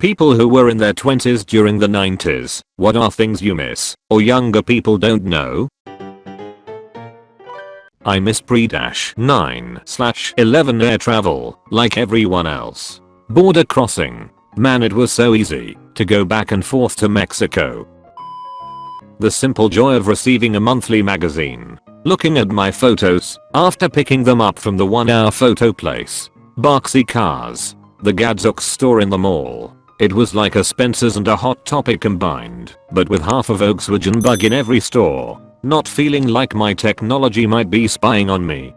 People who were in their 20s during the 90s, what are things you miss, or younger people don't know? I miss pre-9 slash 11 air travel, like everyone else. Border crossing. Man it was so easy, to go back and forth to Mexico. The simple joy of receiving a monthly magazine. Looking at my photos, after picking them up from the one hour photo place. Boxy cars. The Gadzooks store in the mall. It was like a Spencer's and a Hot Topic combined, but with half a Volkswagen bug in every store. Not feeling like my technology might be spying on me.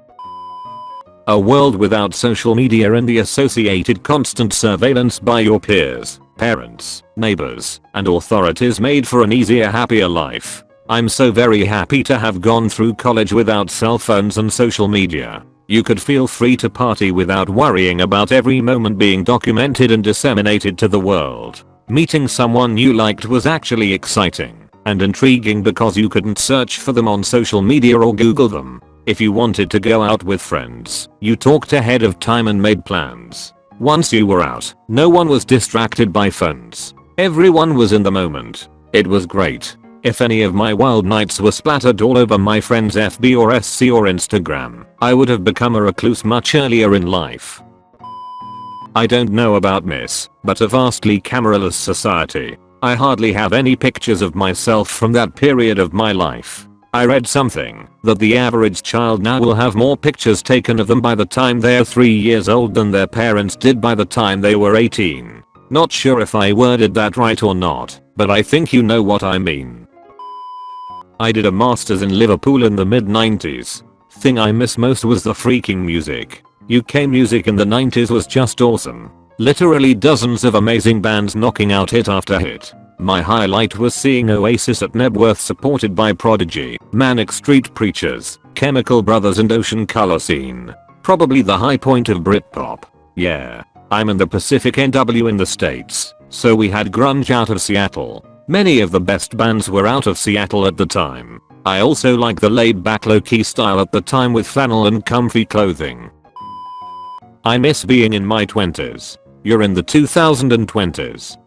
A world without social media and the associated constant surveillance by your peers, parents, neighbors, and authorities made for an easier happier life. I'm so very happy to have gone through college without cell phones and social media. You could feel free to party without worrying about every moment being documented and disseminated to the world. Meeting someone you liked was actually exciting and intriguing because you couldn't search for them on social media or google them. If you wanted to go out with friends, you talked ahead of time and made plans. Once you were out, no one was distracted by phones. Everyone was in the moment. It was great. If any of my wild nights were splattered all over my friend's FB or SC or Instagram, I would have become a recluse much earlier in life. I don't know about Miss, but a vastly cameraless society. I hardly have any pictures of myself from that period of my life. I read something that the average child now will have more pictures taken of them by the time they're 3 years old than their parents did by the time they were 18. Not sure if I worded that right or not, but I think you know what I mean. I did a masters in Liverpool in the mid 90s. Thing I miss most was the freaking music. UK music in the 90s was just awesome. Literally dozens of amazing bands knocking out hit after hit. My highlight was seeing Oasis at Knebworth supported by Prodigy, Manic Street Preachers, Chemical Brothers and Ocean Colour Scene. Probably the high point of Britpop. Yeah. I'm in the Pacific NW in the States, so we had grunge out of Seattle. Many of the best bands were out of Seattle at the time. I also like the laid back low key style at the time with flannel and comfy clothing. I miss being in my 20s. You're in the 2020s.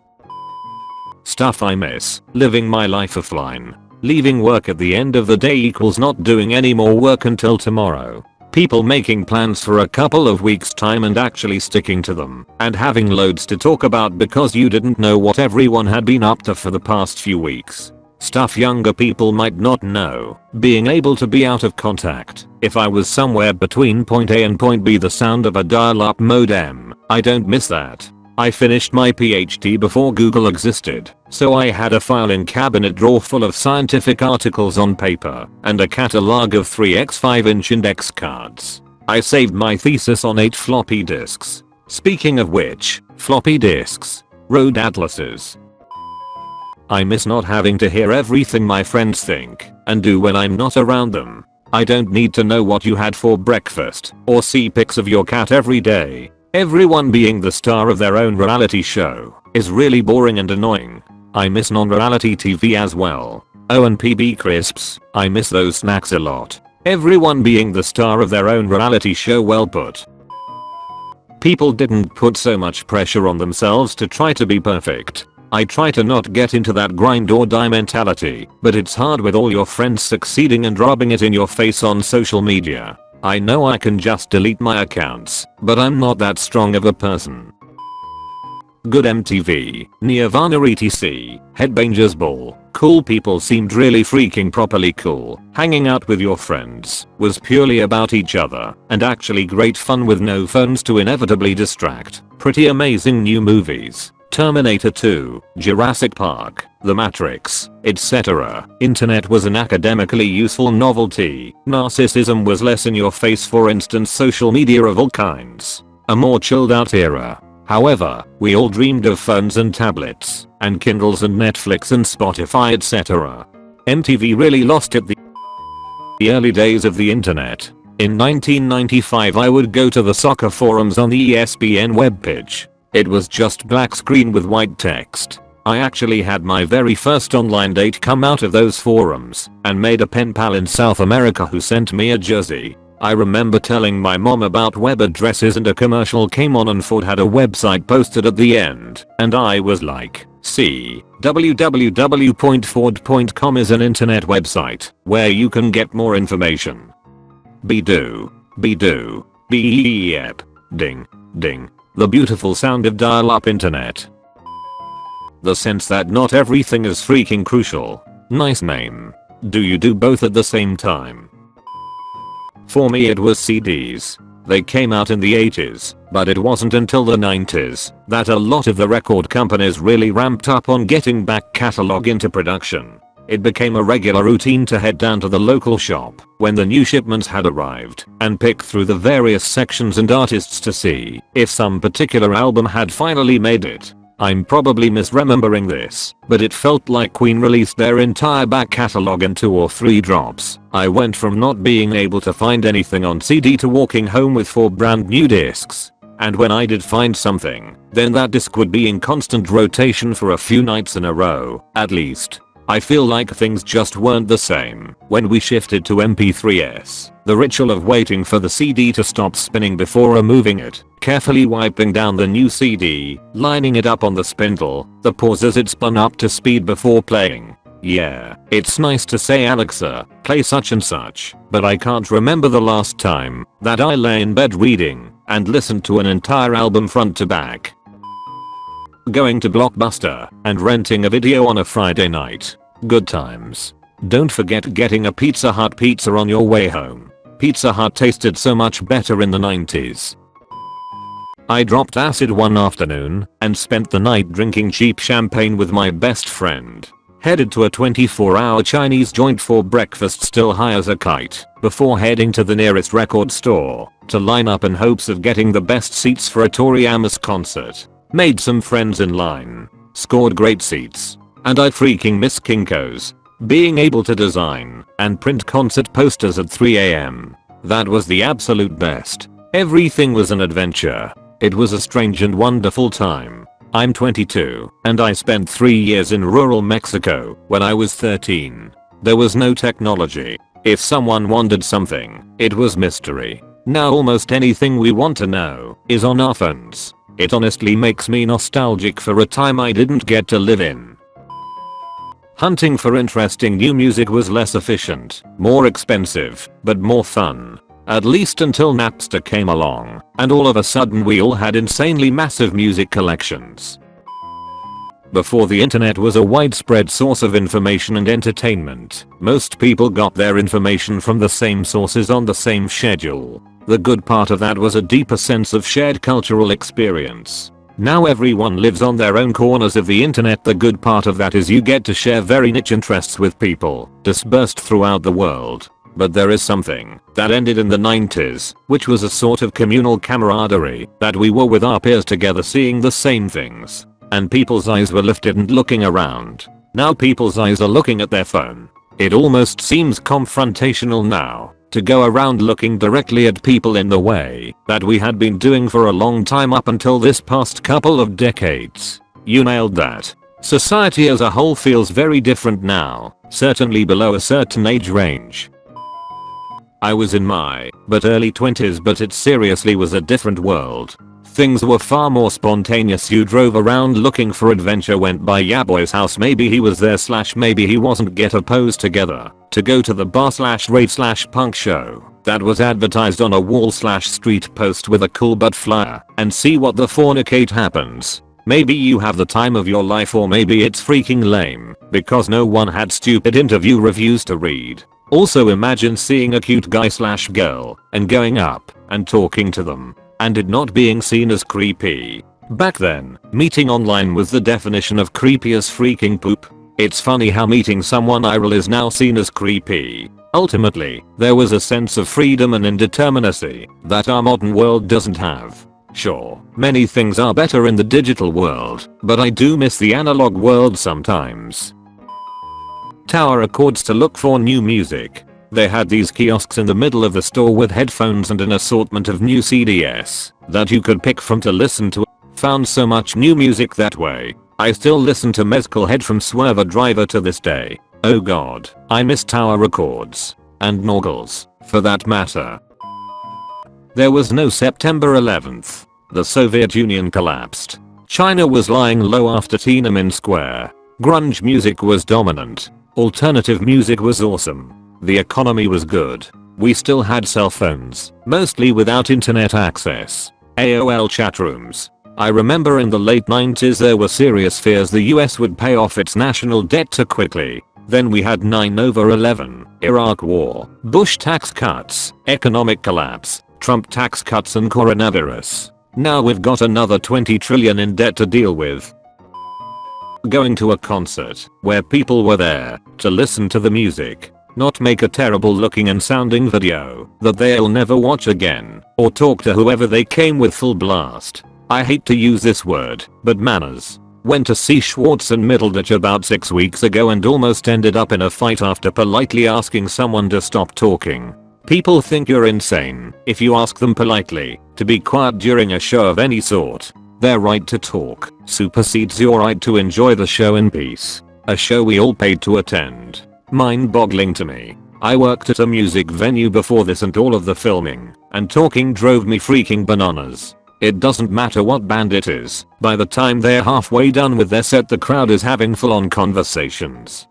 Stuff I miss, living my life offline. Leaving work at the end of the day equals not doing any more work until tomorrow people making plans for a couple of weeks time and actually sticking to them, and having loads to talk about because you didn't know what everyone had been up to for the past few weeks. Stuff younger people might not know. Being able to be out of contact. If I was somewhere between point A and point B the sound of a dial-up modem. I don't miss that. I finished my PhD before Google existed, so I had a filing cabinet drawer full of scientific articles on paper and a catalog of 3x5 inch index cards. I saved my thesis on 8 floppy disks. Speaking of which, floppy disks. Road atlases. I miss not having to hear everything my friends think and do when I'm not around them. I don't need to know what you had for breakfast or see pics of your cat every day Everyone being the star of their own reality show is really boring and annoying. I miss non-reality TV as well. Oh and PB crisps, I miss those snacks a lot. Everyone being the star of their own reality show well put. People didn't put so much pressure on themselves to try to be perfect. I try to not get into that grind or die mentality, but it's hard with all your friends succeeding and rubbing it in your face on social media. I know I can just delete my accounts, but I'm not that strong of a person. Good MTV, Nirvana etc, Headbangers Ball, cool people seemed really freaking properly cool, hanging out with your friends was purely about each other and actually great fun with no phones to inevitably distract, pretty amazing new movies, Terminator 2, Jurassic Park, The Matrix, etc. Internet was an academically useful novelty. Narcissism was less in your face for instance social media of all kinds. A more chilled out era. However, we all dreamed of phones and tablets, and Kindles and Netflix and Spotify etc. MTV really lost it the early days of the internet. In 1995 I would go to the soccer forums on the ESPN webpage it was just black screen with white text. I actually had my very first online date come out of those forums and made a pen pal in South America who sent me a jersey. I remember telling my mom about web addresses and a commercial came on and Ford had a website posted at the end and I was like, see, www.ford.com is an internet website where you can get more information. Be-do, be-do, be-yep, ding, ding, the beautiful sound of dial-up internet. The sense that not everything is freaking crucial. Nice name. Do you do both at the same time? For me it was CDs. They came out in the 80s, but it wasn't until the 90s that a lot of the record companies really ramped up on getting back catalog into production. It became a regular routine to head down to the local shop when the new shipments had arrived and pick through the various sections and artists to see if some particular album had finally made it. I'm probably misremembering this, but it felt like Queen released their entire back catalogue in 2 or 3 drops. I went from not being able to find anything on CD to walking home with 4 brand new discs. And when I did find something, then that disc would be in constant rotation for a few nights in a row, at least. I feel like things just weren't the same when we shifted to MP3s. The ritual of waiting for the CD to stop spinning before removing it, carefully wiping down the new CD, lining it up on the spindle, the pause as it spun up to speed before playing. Yeah, it's nice to say Alexa, play such and such, but I can't remember the last time that I lay in bed reading and listened to an entire album front to back going to Blockbuster and renting a video on a Friday night. Good times. Don't forget getting a Pizza Hut pizza on your way home. Pizza Hut tasted so much better in the 90s. I dropped acid one afternoon and spent the night drinking cheap champagne with my best friend. Headed to a 24 hour Chinese joint for breakfast still high as a kite before heading to the nearest record store to line up in hopes of getting the best seats for a Tori Amos concert. Made some friends in line. Scored great seats. And I freaking miss Kinko's. Being able to design and print concert posters at 3am. That was the absolute best. Everything was an adventure. It was a strange and wonderful time. I'm 22 and I spent 3 years in rural Mexico when I was 13. There was no technology. If someone wanted something, it was mystery. Now almost anything we want to know is on our phones. It honestly makes me nostalgic for a time I didn't get to live in. Hunting for interesting new music was less efficient, more expensive, but more fun. At least until Napster came along, and all of a sudden we all had insanely massive music collections. Before the internet was a widespread source of information and entertainment, most people got their information from the same sources on the same schedule. The good part of that was a deeper sense of shared cultural experience. Now everyone lives on their own corners of the internet the good part of that is you get to share very niche interests with people dispersed throughout the world. But there is something that ended in the 90s, which was a sort of communal camaraderie that we were with our peers together seeing the same things. And people's eyes were lifted and looking around. Now people's eyes are looking at their phone. It almost seems confrontational now to go around looking directly at people in the way that we had been doing for a long time up until this past couple of decades. You nailed that. Society as a whole feels very different now, certainly below a certain age range. I was in my but early 20s but it seriously was a different world. Things were far more spontaneous. You drove around looking for adventure went by Yaboy's house. Maybe he was there slash maybe he wasn't. Get a pose together. To go to the bar slash rave slash punk show. That was advertised on a wall slash street post with a cool butt flyer. And see what the fornicate happens. Maybe you have the time of your life or maybe it's freaking lame. Because no one had stupid interview reviews to read. Also imagine seeing a cute guy slash girl and going up and talking to them and it not being seen as creepy. Back then, meeting online was the definition of creepy as freaking poop. It's funny how meeting someone IRL is now seen as creepy. Ultimately, there was a sense of freedom and indeterminacy that our modern world doesn't have. Sure, many things are better in the digital world, but I do miss the analog world sometimes. Tower Records to look for new music. They had these kiosks in the middle of the store with headphones and an assortment of new CDs that you could pick from to listen to. Found so much new music that way. I still listen to Mezcal Head from Swervedriver to this day. Oh god, I miss Tower Records. And Norgles, for that matter. There was no September 11th. The Soviet Union collapsed. China was lying low after Tiananmen Square. Grunge music was dominant. Alternative music was awesome. The economy was good. We still had cell phones, mostly without internet access. AOL chat rooms. I remember in the late 90s there were serious fears the US would pay off its national debt too quickly. Then we had 9 over 11, Iraq war, Bush tax cuts, economic collapse, Trump tax cuts and coronavirus. Now we've got another 20 trillion in debt to deal with. Going to a concert where people were there to listen to the music, not make a terrible looking and sounding video that they'll never watch again or talk to whoever they came with full blast. I hate to use this word, but manners. Went to see Schwartz and Middleditch about 6 weeks ago and almost ended up in a fight after politely asking someone to stop talking. People think you're insane if you ask them politely to be quiet during a show of any sort. Their right to talk supersedes your right to enjoy the show in peace. A show we all paid to attend. Mind boggling to me. I worked at a music venue before this and all of the filming and talking drove me freaking bananas. It doesn't matter what band it is, by the time they're halfway done with their set the crowd is having full on conversations.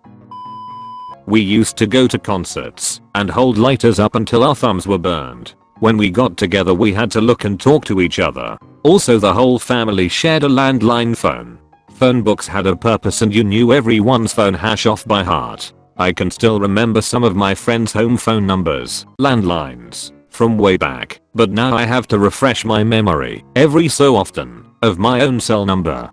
We used to go to concerts and hold lighters up until our thumbs were burned. When we got together we had to look and talk to each other. Also the whole family shared a landline phone. Phone books had a purpose and you knew everyone's phone hash off by heart. I can still remember some of my friends home phone numbers, landlines, from way back, but now I have to refresh my memory every so often of my own cell number.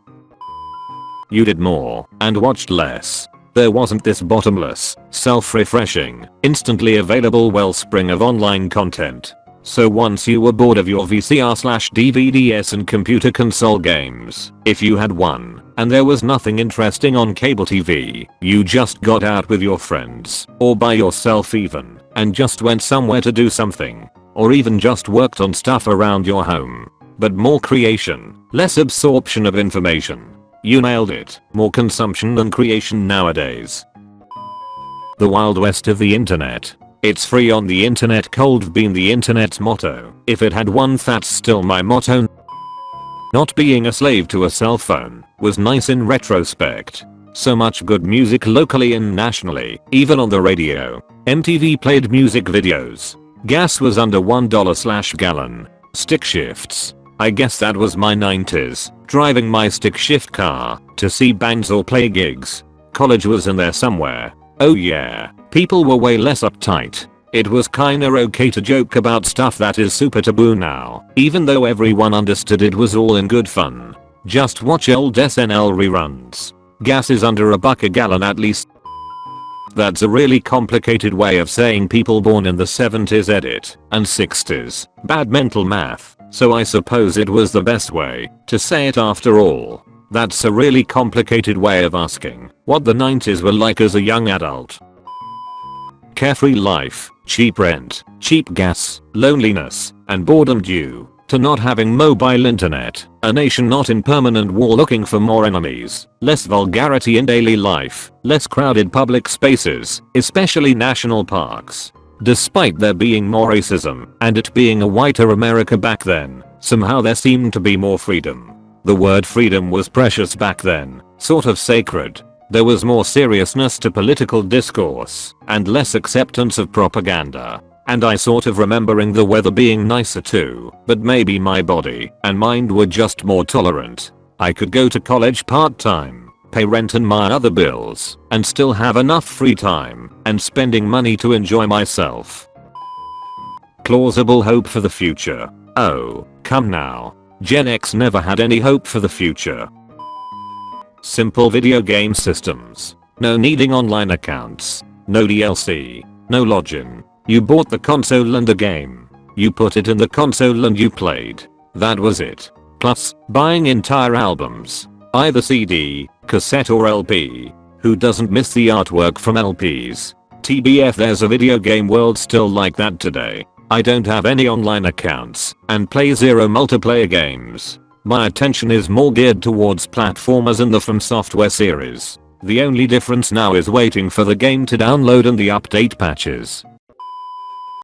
You did more and watched less. There wasn't this bottomless, self-refreshing, instantly available wellspring of online content. So once you were bored of your VCR slash DVDs and computer console games, if you had one, and there was nothing interesting on cable TV, you just got out with your friends, or by yourself even, and just went somewhere to do something. Or even just worked on stuff around your home. But more creation, less absorption of information. You nailed it, more consumption than creation nowadays. The wild west of the internet. It's free on the internet cold been the internet's motto. If it had one that's still my motto. Not being a slave to a cell phone was nice in retrospect. So much good music locally and nationally, even on the radio. MTV played music videos. Gas was under $1 slash gallon. Stick shifts. I guess that was my 90s, driving my stick shift car to see bands or play gigs. College was in there somewhere. Oh yeah, people were way less uptight. It was kinda okay to joke about stuff that is super taboo now, even though everyone understood it was all in good fun. Just watch old SNL reruns. Gas is under a buck a gallon at least that's a really complicated way of saying people born in the 70s edit and 60s. Bad mental math, so I suppose it was the best way to say it after all. That's a really complicated way of asking what the 90s were like as a young adult. Carefree life, cheap rent, cheap gas, loneliness, and boredom due to not having mobile internet, a nation not in permanent war looking for more enemies, less vulgarity in daily life, less crowded public spaces, especially national parks. Despite there being more racism and it being a whiter America back then, somehow there seemed to be more freedom. The word freedom was precious back then, sort of sacred. There was more seriousness to political discourse and less acceptance of propaganda. And I sort of remembering the weather being nicer too, but maybe my body and mind were just more tolerant. I could go to college part-time, pay rent and my other bills, and still have enough free time and spending money to enjoy myself. Plausible hope for the future. Oh, come now. Gen X never had any hope for the future. Simple video game systems. No needing online accounts. No DLC. No login. You bought the console and the game. You put it in the console and you played. That was it. Plus, buying entire albums. Either CD, cassette or LP. Who doesn't miss the artwork from LPs? TBF there's a video game world still like that today. I don't have any online accounts and play zero multiplayer games. My attention is more geared towards platformers in the From Software series. The only difference now is waiting for the game to download and the update patches.